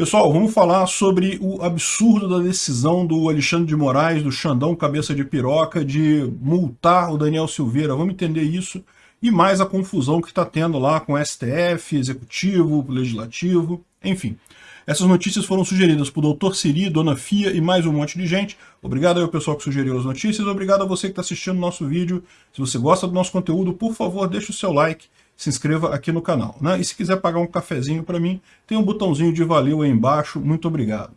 Pessoal, vamos falar sobre o absurdo da decisão do Alexandre de Moraes, do Xandão Cabeça de Piroca, de multar o Daniel Silveira. Vamos entender isso e mais a confusão que está tendo lá com STF, Executivo, Legislativo, enfim. Essas notícias foram sugeridas por Dr. Siri, Dona Fia e mais um monte de gente. Obrigado ao pessoal que sugeriu as notícias, obrigado a você que está assistindo o nosso vídeo. Se você gosta do nosso conteúdo, por favor, deixe o seu like, se inscreva aqui no canal. Né? E se quiser pagar um cafezinho para mim, tem um botãozinho de valeu aí embaixo, muito obrigado.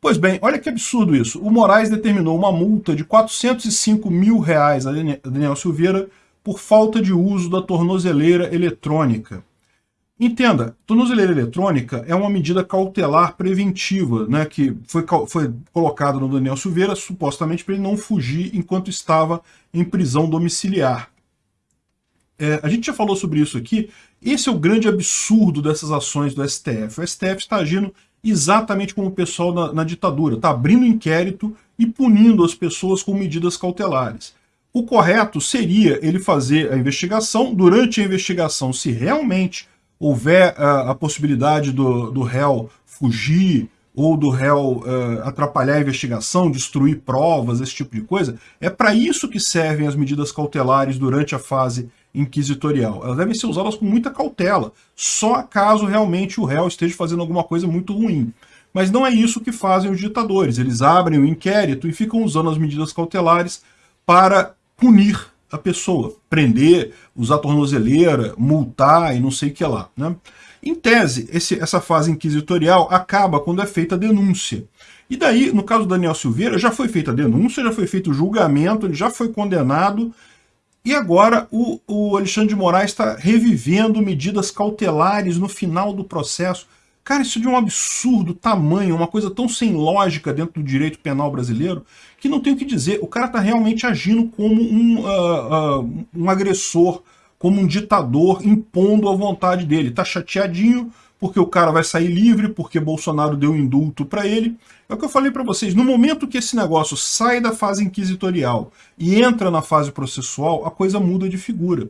Pois bem, olha que absurdo isso. O Moraes determinou uma multa de 405 mil reais a Daniel Silveira por falta de uso da tornozeleira eletrônica. Entenda, tornozeleira eletrônica é uma medida cautelar preventiva, né, que foi, foi colocada no Daniel Silveira supostamente para ele não fugir enquanto estava em prisão domiciliar. É, a gente já falou sobre isso aqui, esse é o grande absurdo dessas ações do STF. O STF está agindo exatamente como o pessoal na, na ditadura, está abrindo inquérito e punindo as pessoas com medidas cautelares. O correto seria ele fazer a investigação, durante a investigação, se realmente houver a, a possibilidade do, do réu fugir, ou do réu uh, atrapalhar a investigação, destruir provas, esse tipo de coisa, é para isso que servem as medidas cautelares durante a fase inquisitorial. Elas devem ser usadas com muita cautela, só caso realmente o réu esteja fazendo alguma coisa muito ruim. Mas não é isso que fazem os ditadores. Eles abrem o inquérito e ficam usando as medidas cautelares para punir a pessoa, prender, usar tornozeleira, multar e não sei o que lá. Né? Em tese, esse, essa fase inquisitorial acaba quando é feita a denúncia. E daí, no caso do Daniel Silveira, já foi feita a denúncia, já foi feito o julgamento, ele já foi condenado, e agora o, o Alexandre de Moraes está revivendo medidas cautelares no final do processo. Cara, isso é de um absurdo tamanho, uma coisa tão sem lógica dentro do direito penal brasileiro, que não tem o que dizer. O cara está realmente agindo como um, uh, uh, um agressor, como um ditador, impondo a vontade dele. Está chateadinho porque o cara vai sair livre, porque Bolsonaro deu indulto para ele. É o que eu falei para vocês, no momento que esse negócio sai da fase inquisitorial e entra na fase processual, a coisa muda de figura.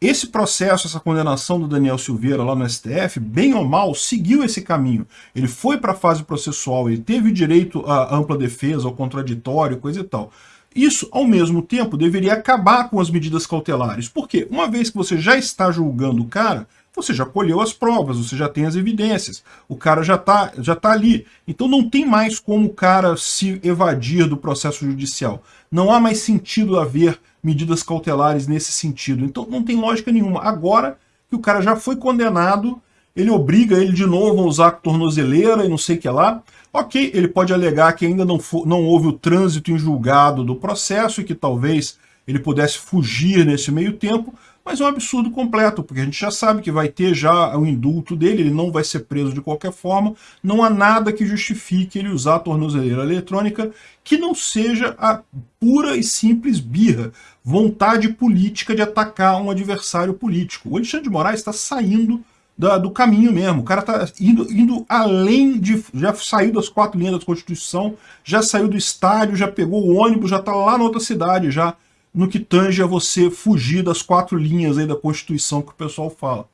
Esse processo, essa condenação do Daniel Silveira lá no STF, bem ou mal, seguiu esse caminho. Ele foi para a fase processual, ele teve direito à ampla defesa, ao contraditório, coisa e tal. Isso, ao mesmo tempo, deveria acabar com as medidas cautelares. Por quê? Uma vez que você já está julgando o cara, você já colheu as provas, você já tem as evidências, o cara já está já tá ali. Então não tem mais como o cara se evadir do processo judicial. Não há mais sentido haver medidas cautelares nesse sentido. Então não tem lógica nenhuma. Agora que o cara já foi condenado, ele obriga ele de novo a usar tornozeleira e não sei o que lá. Ok, ele pode alegar que ainda não, for, não houve o trânsito em julgado do processo e que talvez ele pudesse fugir nesse meio tempo, mas é um absurdo completo, porque a gente já sabe que vai ter já o indulto dele, ele não vai ser preso de qualquer forma, não há nada que justifique ele usar a tornozeleira eletrônica que não seja a pura e simples birra, vontade política de atacar um adversário político. O Alexandre de Moraes está saindo da, do caminho mesmo, o cara está indo, indo além de... já saiu das quatro linhas da Constituição, já saiu do estádio, já pegou o ônibus, já está lá na outra cidade já, no que tange a você fugir das quatro linhas aí da Constituição que o pessoal fala.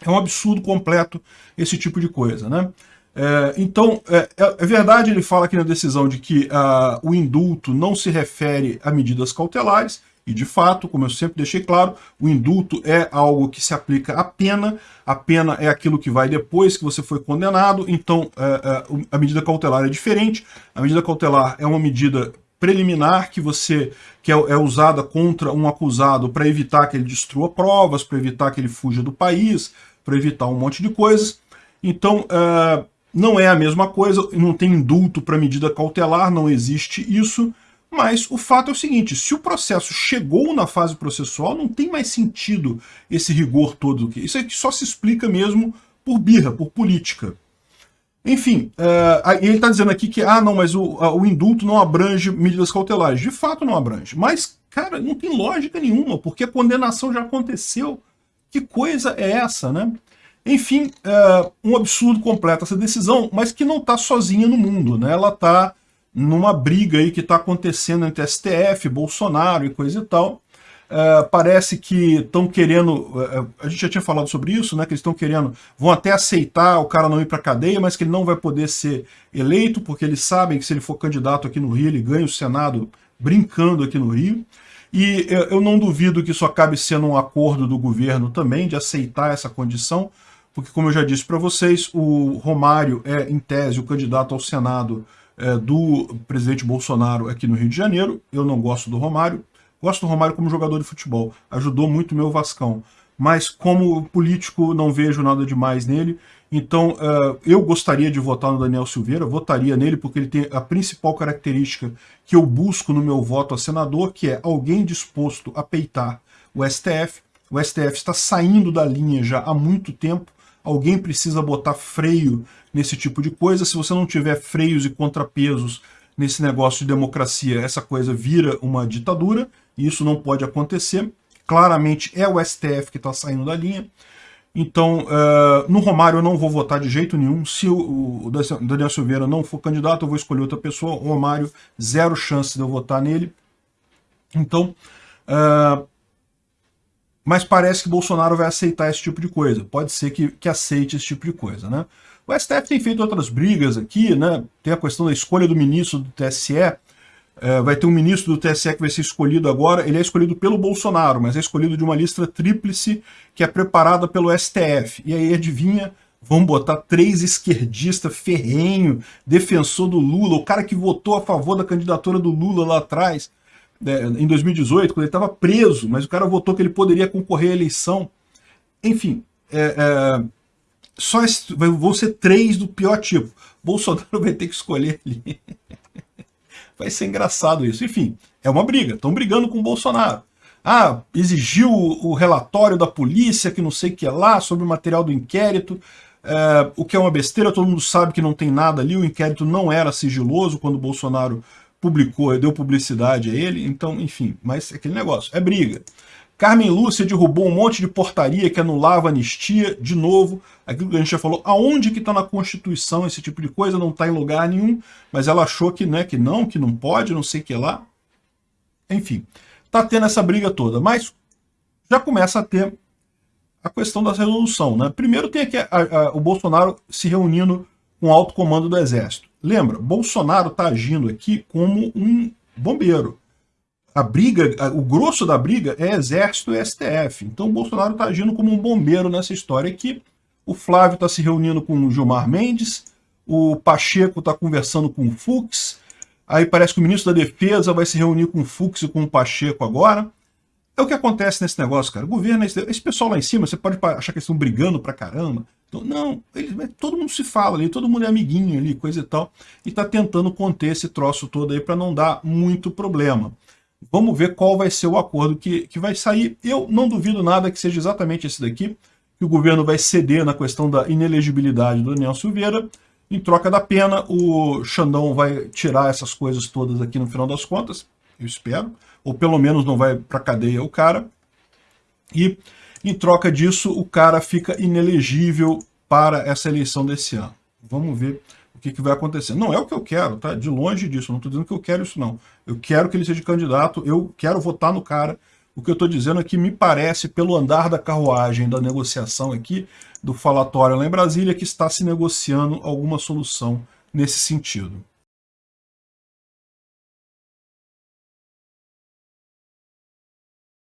É um absurdo completo esse tipo de coisa, né? É, então, é, é, é, verdade, ele fala aqui na decisão de que uh, o indulto não se refere a medidas cautelares, e de fato, como eu sempre deixei claro, o indulto é algo que se aplica à pena, a pena é aquilo que vai depois que você foi condenado, então uh, uh, a medida cautelar é diferente, a medida cautelar é uma medida preliminar que você que é, é usada contra um acusado para evitar que ele destrua provas, para evitar que ele fuja do país, para evitar um monte de coisas. Então, uh, não é a mesma coisa, não tem indulto para medida cautelar, não existe isso, mas o fato é o seguinte, se o processo chegou na fase processual, não tem mais sentido esse rigor todo. Isso aqui só se explica mesmo por birra, por política. Enfim, uh, ele está dizendo aqui que, ah, não, mas o, o indulto não abrange medidas cautelares. De fato não abrange. Mas, cara, não tem lógica nenhuma, porque a condenação já aconteceu. Que coisa é essa, né? Enfim, uh, um absurdo completo essa decisão, mas que não está sozinha no mundo, né? Ela está numa briga aí que está acontecendo entre STF, Bolsonaro e coisa e tal. Uh, parece que estão querendo, uh, a gente já tinha falado sobre isso, né, que eles estão querendo, vão até aceitar o cara não ir para cadeia, mas que ele não vai poder ser eleito, porque eles sabem que se ele for candidato aqui no Rio, ele ganha o Senado brincando aqui no Rio. E eu, eu não duvido que isso acabe sendo um acordo do governo também, de aceitar essa condição, porque como eu já disse para vocês, o Romário é, em tese, o candidato ao Senado é, do presidente Bolsonaro aqui no Rio de Janeiro. Eu não gosto do Romário, Gosto do Romário como jogador de futebol, ajudou muito o meu Vascão. Mas como político não vejo nada demais nele. Então uh, eu gostaria de votar no Daniel Silveira, votaria nele porque ele tem a principal característica que eu busco no meu voto a senador, que é alguém disposto a peitar o STF. O STF está saindo da linha já há muito tempo, alguém precisa botar freio nesse tipo de coisa. Se você não tiver freios e contrapesos nesse negócio de democracia, essa coisa vira uma ditadura isso não pode acontecer. Claramente é o STF que está saindo da linha. Então, uh, no Romário eu não vou votar de jeito nenhum. Se o, o Daniel Silveira não for candidato, eu vou escolher outra pessoa. O Romário, zero chance de eu votar nele. Então, uh, mas parece que Bolsonaro vai aceitar esse tipo de coisa. Pode ser que, que aceite esse tipo de coisa, né? O STF tem feito outras brigas aqui, né? Tem a questão da escolha do ministro do TSE. É, vai ter um ministro do TSE que vai ser escolhido agora, ele é escolhido pelo Bolsonaro, mas é escolhido de uma lista tríplice que é preparada pelo STF. E aí, adivinha, vão botar três esquerdistas ferrenho, defensor do Lula, o cara que votou a favor da candidatura do Lula lá atrás, né, em 2018, quando ele estava preso, mas o cara votou que ele poderia concorrer à eleição. Enfim, é, é, só esse, vão ser três do pior tipo. Bolsonaro vai ter que escolher ali. Vai ser engraçado isso. Enfim, é uma briga. Estão brigando com o Bolsonaro. Ah, exigiu o relatório da polícia, que não sei o que é lá, sobre o material do inquérito, é, o que é uma besteira, todo mundo sabe que não tem nada ali, o inquérito não era sigiloso quando o Bolsonaro publicou, deu publicidade a ele, então, enfim, mas é aquele negócio, é briga. Carmen Lúcia derrubou um monte de portaria que anulava anistia, de novo, aquilo que a gente já falou, aonde que está na Constituição esse tipo de coisa, não está em lugar nenhum, mas ela achou que, né, que não, que não pode, não sei o que lá. Enfim, está tendo essa briga toda, mas já começa a ter a questão da resolução. Né? Primeiro tem aqui a, a, o Bolsonaro se reunindo com o alto comando do Exército. Lembra, Bolsonaro está agindo aqui como um bombeiro a briga, o grosso da briga é Exército e STF. Então o Bolsonaro está agindo como um bombeiro nessa história aqui. O Flávio está se reunindo com o Gilmar Mendes, o Pacheco está conversando com o Fux, aí parece que o ministro da Defesa vai se reunir com o Fux e com o Pacheco agora. É o que acontece nesse negócio, cara. O governo, esse, esse pessoal lá em cima, você pode achar que eles estão brigando pra caramba. Então, não, eles, todo mundo se fala ali, todo mundo é amiguinho ali, coisa e tal, e está tentando conter esse troço todo aí para não dar muito problema. Vamos ver qual vai ser o acordo que, que vai sair. Eu não duvido nada que seja exatamente esse daqui, que o governo vai ceder na questão da inelegibilidade do Daniel Silveira. Em troca da pena, o Xandão vai tirar essas coisas todas aqui no final das contas, eu espero. Ou pelo menos não vai para cadeia o cara. E em troca disso, o cara fica inelegível para essa eleição desse ano. Vamos ver o que, que, vai acontecer. Não é o que eu quero, tá? De longe disso, não estou dizendo que eu quero isso, não. Eu quero que ele seja candidato, eu quero votar no cara. O que eu estou dizendo é que me parece, pelo andar da carruagem da negociação aqui, do falatório lá em Brasília, que está se negociando alguma solução nesse sentido.